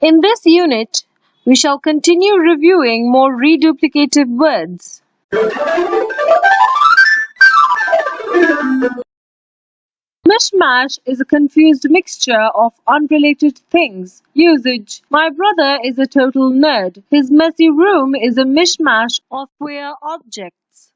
In this unit, we shall continue reviewing more reduplicative words. Mishmash is a confused mixture of unrelated things. Usage My brother is a total nerd. His messy room is a mishmash of queer objects.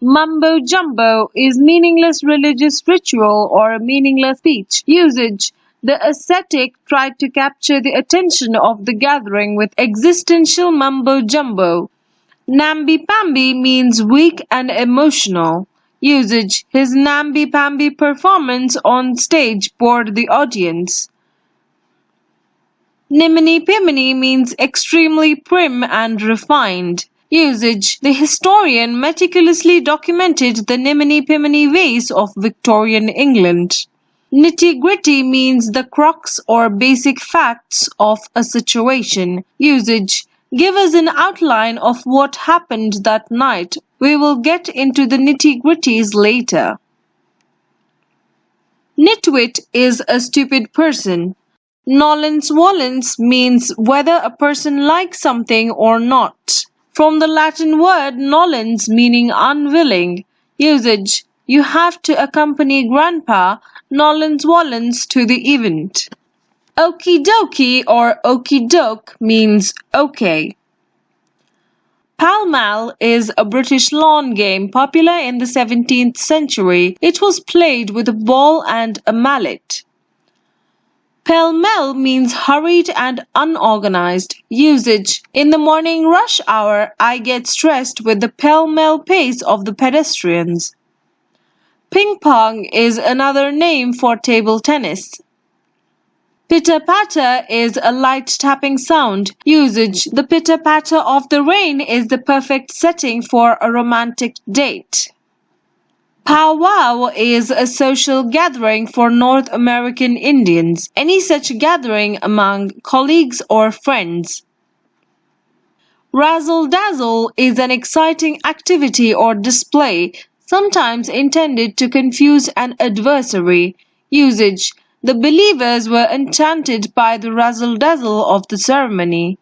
Mumbo jumbo is meaningless religious ritual or a meaningless speech. Usage the ascetic tried to capture the attention of the gathering with existential mumbo jumbo. Namby-pamby means weak and emotional. Usage His namby-pamby performance on stage bored the audience. Niminy-piminy means extremely prim and refined. Usage The historian meticulously documented the niminy-piminy ways of Victorian England. Nitty-gritty means the crux or basic facts of a situation. Usage Give us an outline of what happened that night. We will get into the nitty-gritties later. Nitwit is a stupid person. Nolens volens means whether a person likes something or not. From the Latin word nolens meaning unwilling. Usage you have to accompany Grandpa Nolens Volens to the event. Okie dokie or okie doke means okay. Pall Mall is a British lawn game popular in the 17th century. It was played with a ball and a mallet. Pell mell means hurried and unorganized. Usage In the morning rush hour, I get stressed with the pell mell pace of the pedestrians. Ping pong is another name for table tennis. Pitter-patter is a light tapping sound. Usage The pitter-patter of the rain is the perfect setting for a romantic date. Powwow is a social gathering for North American Indians. Any such gathering among colleagues or friends. Razzle dazzle is an exciting activity or display sometimes intended to confuse an adversary. Usage The believers were enchanted by the razzle dazzle of the ceremony.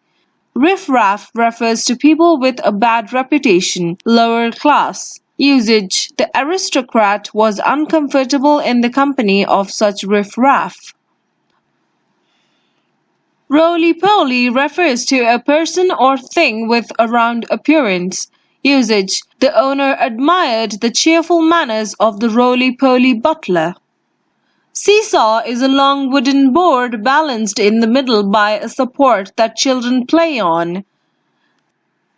Riff-raff refers to people with a bad reputation, lower class. Usage The aristocrat was uncomfortable in the company of such riff-raff. Roly-poly refers to a person or thing with a round appearance. Usage The owner admired the cheerful manners of the roly-poly butler. Seesaw is a long wooden board balanced in the middle by a support that children play on.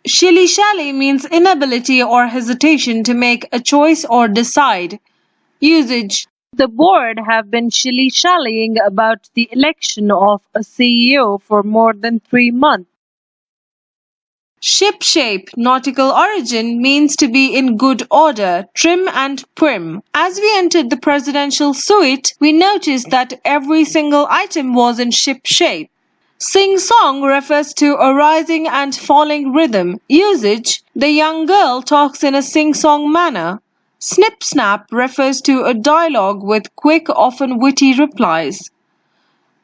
Shilly-shally means inability or hesitation to make a choice or decide. Usage The board have been shilly-shallying about the election of a CEO for more than three months. Shipshape nautical origin means to be in good order, trim and prim. As we entered the presidential suite, we noticed that every single item was in shipshape. Sing-song refers to a rising and falling rhythm. Usage The young girl talks in a sing-song manner. Snip-snap refers to a dialogue with quick, often witty replies.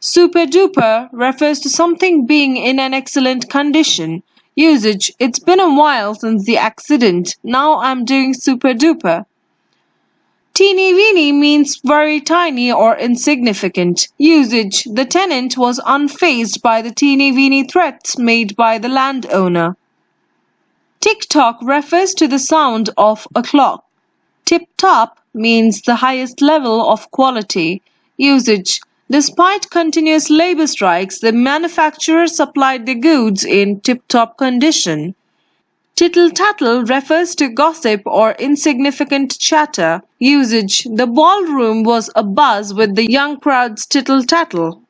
Super-duper refers to something being in an excellent condition. Usage It's been a while since the accident. Now I'm doing super duper. Teeny weeny means very tiny or insignificant. Usage The tenant was unfazed by the teeny weeny threats made by the landowner. Tick tock refers to the sound of a clock. Tip top means the highest level of quality. Usage Despite continuous labor strikes, the manufacturers supplied the goods in tip-top condition. Tittle-tattle refers to gossip or insignificant chatter. Usage The ballroom was abuzz with the young crowd's tittle-tattle.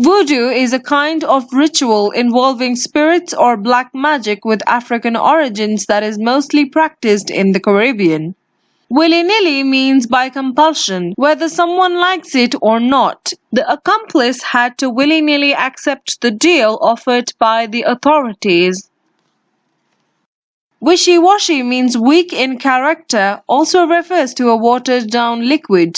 Voodoo is a kind of ritual involving spirits or black magic with African origins that is mostly practiced in the Caribbean. Willy-nilly means by compulsion, whether someone likes it or not. The accomplice had to willy-nilly accept the deal offered by the authorities. Wishy-washy means weak in character, also refers to a watered-down liquid.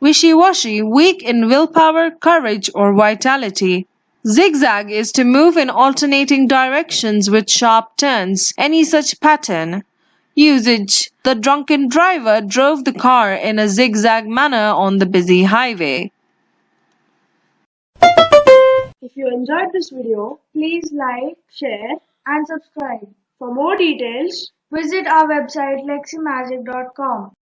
Wishy-washy, weak in willpower, courage, or vitality. Zigzag is to move in alternating directions with sharp turns. Any such pattern. Usage The drunken driver drove the car in a zigzag manner on the busy highway. If you enjoyed this video, please like, share and subscribe. For more details, visit our website leximagic.com.